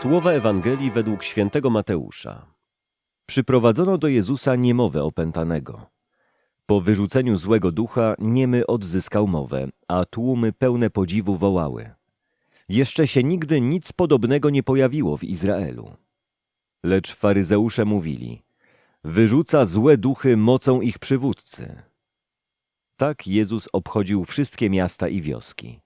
Słowa Ewangelii według świętego Mateusza. Przyprowadzono do Jezusa niemowę opętanego. Po wyrzuceniu złego ducha niemy odzyskał mowę, a tłumy pełne podziwu wołały. Jeszcze się nigdy nic podobnego nie pojawiło w Izraelu. Lecz faryzeusze mówili, wyrzuca złe duchy mocą ich przywódcy. Tak Jezus obchodził wszystkie miasta i wioski.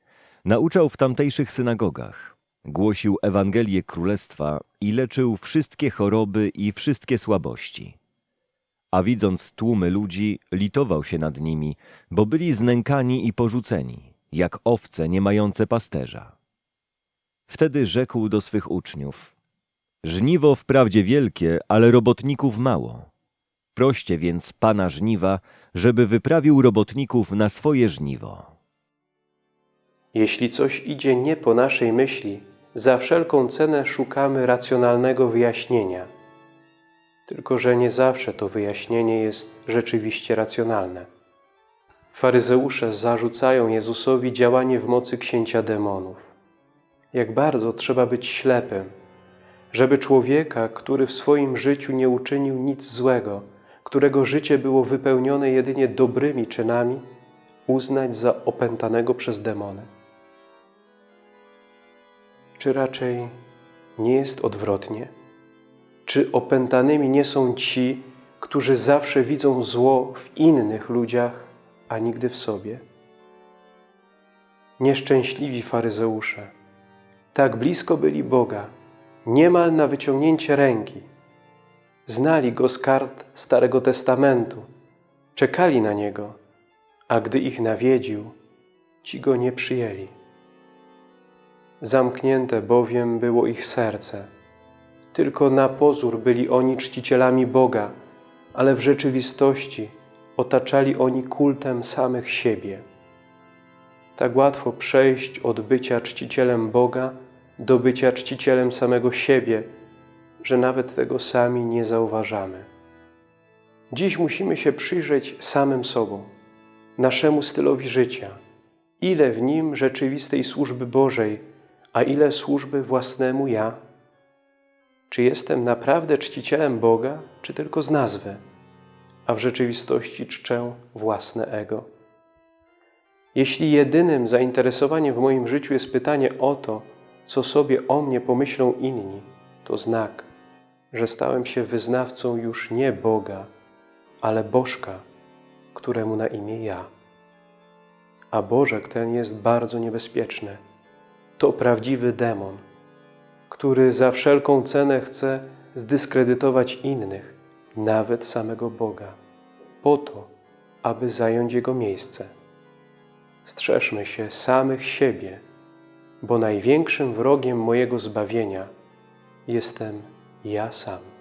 Nauczał w tamtejszych synagogach. Głosił Ewangelię Królestwa i leczył wszystkie choroby i wszystkie słabości. A widząc tłumy ludzi, litował się nad nimi, bo byli znękani i porzuceni, jak owce nie mające pasterza. Wtedy rzekł do swych uczniów: Żniwo wprawdzie wielkie, ale robotników mało. Proście więc pana żniwa, żeby wyprawił robotników na swoje żniwo. Jeśli coś idzie nie po naszej myśli, za wszelką cenę szukamy racjonalnego wyjaśnienia. Tylko, że nie zawsze to wyjaśnienie jest rzeczywiście racjonalne. Faryzeusze zarzucają Jezusowi działanie w mocy księcia demonów. Jak bardzo trzeba być ślepym, żeby człowieka, który w swoim życiu nie uczynił nic złego, którego życie było wypełnione jedynie dobrymi czynami, uznać za opętanego przez demony. Czy raczej nie jest odwrotnie? Czy opętanymi nie są ci, którzy zawsze widzą zło w innych ludziach, a nigdy w sobie? Nieszczęśliwi faryzeusze, tak blisko byli Boga, niemal na wyciągnięcie ręki. Znali Go z kart Starego Testamentu, czekali na Niego, a gdy ich nawiedził, ci Go nie przyjęli. Zamknięte bowiem było ich serce. Tylko na pozór byli oni czcicielami Boga, ale w rzeczywistości otaczali oni kultem samych siebie. Tak łatwo przejść od bycia czcicielem Boga do bycia czcicielem samego siebie, że nawet tego sami nie zauważamy. Dziś musimy się przyjrzeć samym sobą, naszemu stylowi życia, ile w nim rzeczywistej służby Bożej, a ile służby własnemu ja? Czy jestem naprawdę czcicielem Boga, czy tylko z nazwy, a w rzeczywistości czczę własne ego? Jeśli jedynym zainteresowaniem w moim życiu jest pytanie o to, co sobie o mnie pomyślą inni, to znak, że stałem się wyznawcą już nie Boga, ale Bożka, któremu na imię ja. A Bożek ten jest bardzo niebezpieczny. To prawdziwy demon, który za wszelką cenę chce zdyskredytować innych, nawet samego Boga, po to, aby zająć Jego miejsce. Strzeżmy się samych siebie, bo największym wrogiem mojego zbawienia jestem ja sam.